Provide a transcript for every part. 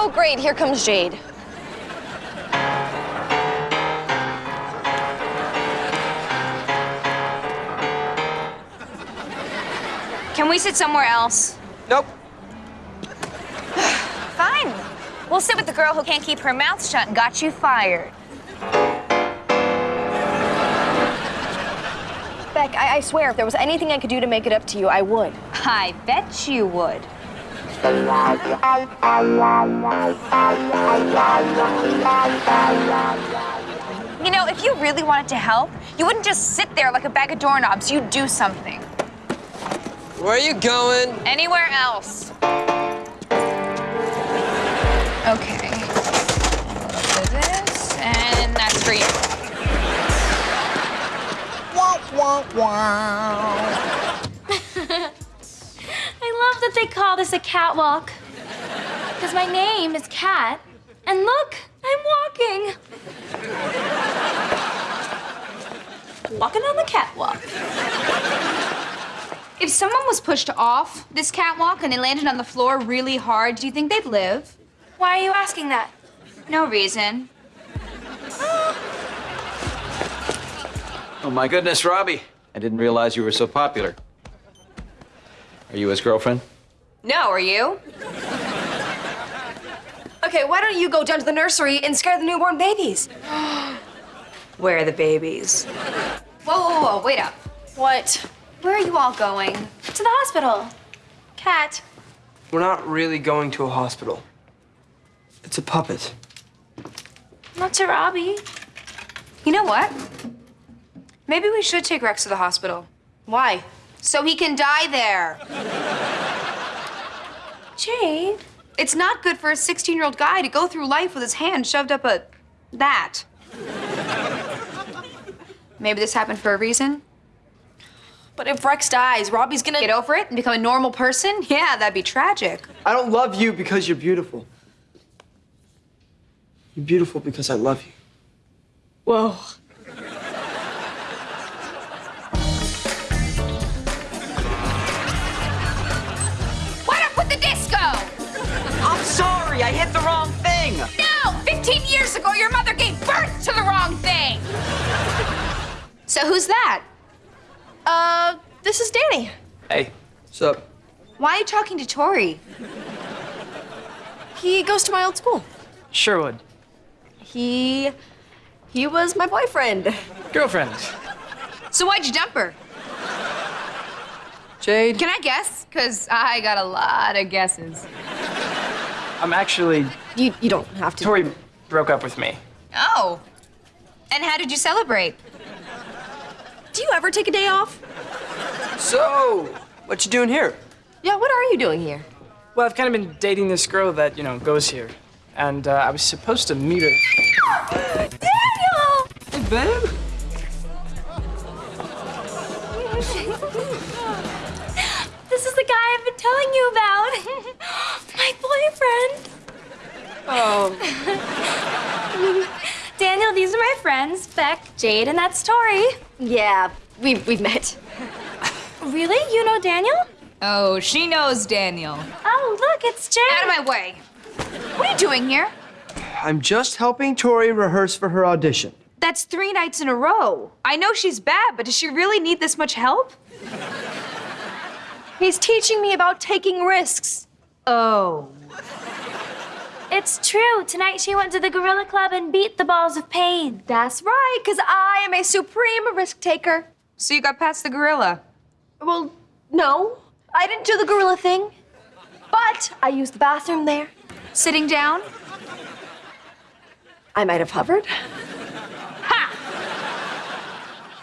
Oh, great, here comes Jade. Can we sit somewhere else? Nope. Fine. We'll sit with the girl who can't keep her mouth shut and got you fired. Beck, I, I swear, if there was anything I could do to make it up to you, I would. I bet you would. You know, if you really wanted to help, you wouldn't just sit there like a bag of doorknobs. You'd do something. Where are you going? Anywhere else. Okay. A little bit of this, and that's for you. I love that they call this a catwalk. Because my name is Cat. And look, I'm walking. Walking on the catwalk. If someone was pushed off this catwalk and they landed on the floor really hard, do you think they'd live? Why are you asking that? No reason. Oh my goodness, Robbie. I didn't realize you were so popular. Are you his girlfriend? No, are you? Okay, why don't you go down to the nursery and scare the newborn babies? Where are the babies? Whoa, whoa, whoa, wait up. What? Where are you all going? To the hospital. Cat. We're not really going to a hospital. It's a puppet. Not to Robbie. You know what? Maybe we should take Rex to the hospital. Why? So he can die there. Jade. It's not good for a 16 year old guy to go through life with his hand shoved up a. that. Maybe this happened for a reason. But if Rex dies, Robbie's gonna Get over it and become a normal person? Yeah, that'd be tragic. I don't love you because you're beautiful. You're beautiful because I love you. Whoa. Sorry, I hit the wrong thing. No! 15 years ago, your mother gave birth to the wrong thing! So who's that? Uh, this is Danny. Hey, What's up? Why are you talking to Tori? He goes to my old school. Sherwood. He. he was my boyfriend. Girlfriend. So why'd you dump her? Jade. Can I guess? Because I got a lot of guesses. I'm actually. You, you don't have to. Tori broke up with me. Oh. And how did you celebrate? Do you ever take a day off? So, what you doing here? Yeah, what are you doing here? Well, I've kind of been dating this girl that, you know, goes here. And uh, I was supposed to meet her. Daniel! Hey, babe. Oh. Daniel, these are my friends, Beck, Jade, and that's Tori. Yeah, we've, we've met. Really? You know Daniel? Oh, she knows Daniel. Oh, look, it's Jade. Out of my way. What are you doing here? I'm just helping Tori rehearse for her audition. That's three nights in a row. I know she's bad, but does she really need this much help? He's teaching me about taking risks. Oh. It's true. Tonight she went to the Gorilla Club and beat the balls of pain. That's right, because I am a supreme risk taker. So you got past the gorilla. Well, no, I didn't do the gorilla thing. But I used the bathroom there. Sitting down? I might have hovered. Ha!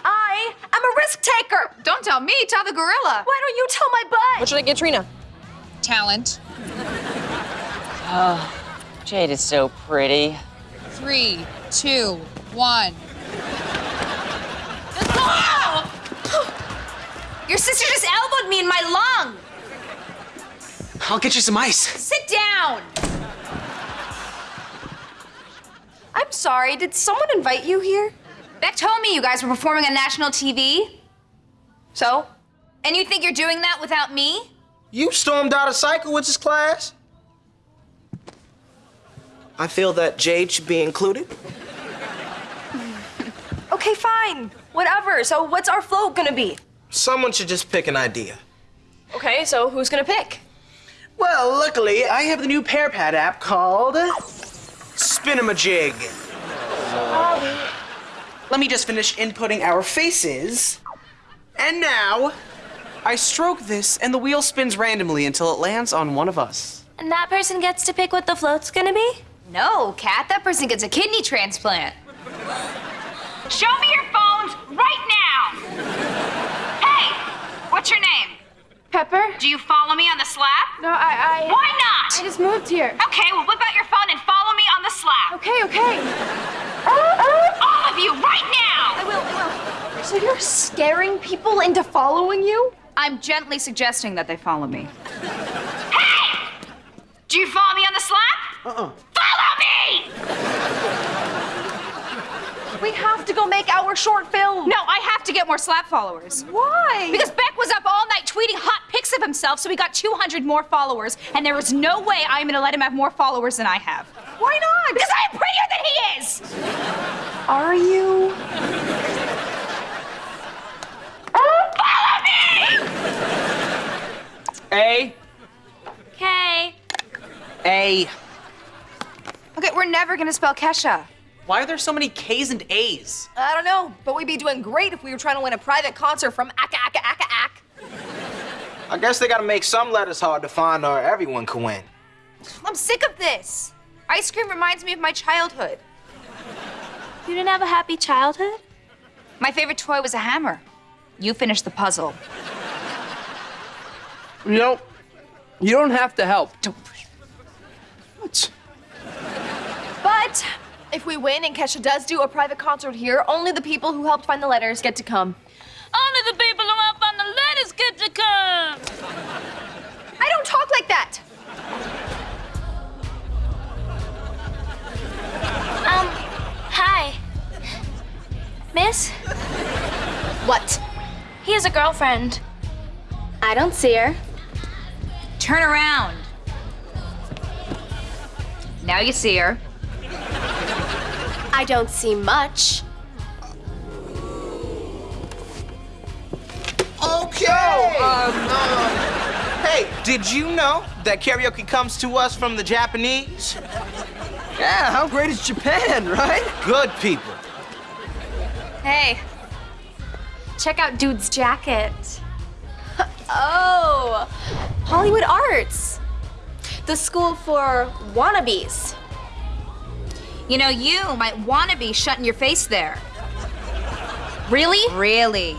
I am a risk taker. Don't tell me, tell the gorilla. Why don't you tell my butt? What should I get Trina? Talent. Jade is so pretty. Three, two, one. Your sister just elbowed me in my lung. I'll get you some ice. Sit down. I'm sorry, did someone invite you here? Beck told me you guys were performing on national TV. So? And you think you're doing that without me? You stormed out of Sikowitz's class? I feel that Jade should be included. Okay, fine. Whatever. So what's our float gonna be? Someone should just pick an idea. Okay, so who's gonna pick? Well, luckily, I have the new Pear Pad app called. Spinamajig. Let me just finish inputting our faces. And now, I stroke this, and the wheel spins randomly until it lands on one of us. And that person gets to pick what the float's gonna be? No, Cat, that person gets a kidney transplant. Show me your phones right now. Hey, what's your name? Pepper? Do you follow me on the Slap? No, I, I. Why not? I just moved here. Okay, well, whip out your phone and follow me on the Slap. Okay, okay. All of you, right now! I will, I will. So you're scaring people into following you? I'm gently suggesting that they follow me. Hey! Do you follow me on the Slap? Uh-uh. Follow me! We have to go make our short film. No, I have to get more Slap followers. Why? Because Beck was up all night tweeting hot pics of himself, so he got 200 more followers, and there is no way I'm gonna let him have more followers than I have. Why not? Because I'm prettier than he is! Are you? Follow me! A, Okay. A. Okay, we're never gonna spell Kesha. Why are there so many K's and A's? I don't know, but we'd be doing great if we were trying to win a private concert from Aka Aka Aka Ak. I guess they gotta make some letters hard to find or everyone can win. I'm sick of this. Ice cream reminds me of my childhood. You didn't have a happy childhood? My favorite toy was a hammer. You finished the puzzle. You know, you don't have to help. What? But if we win and Kesha does do a private concert here, only the people who helped find the letters get to come. Only the people who helped find the letters get to come. I don't talk like that. Um, hi. Miss? What? He has a girlfriend. I don't see her. Turn around. Now you see her. I don't see much. Okay. um, hey, did you know that karaoke comes to us from the Japanese? Yeah, how great is Japan, right? Good people. Hey, Check out Dude's jacket. oh, Hollywood Arts. The school for wannabes. You know, you might want to be shutting your face there. Really? Really.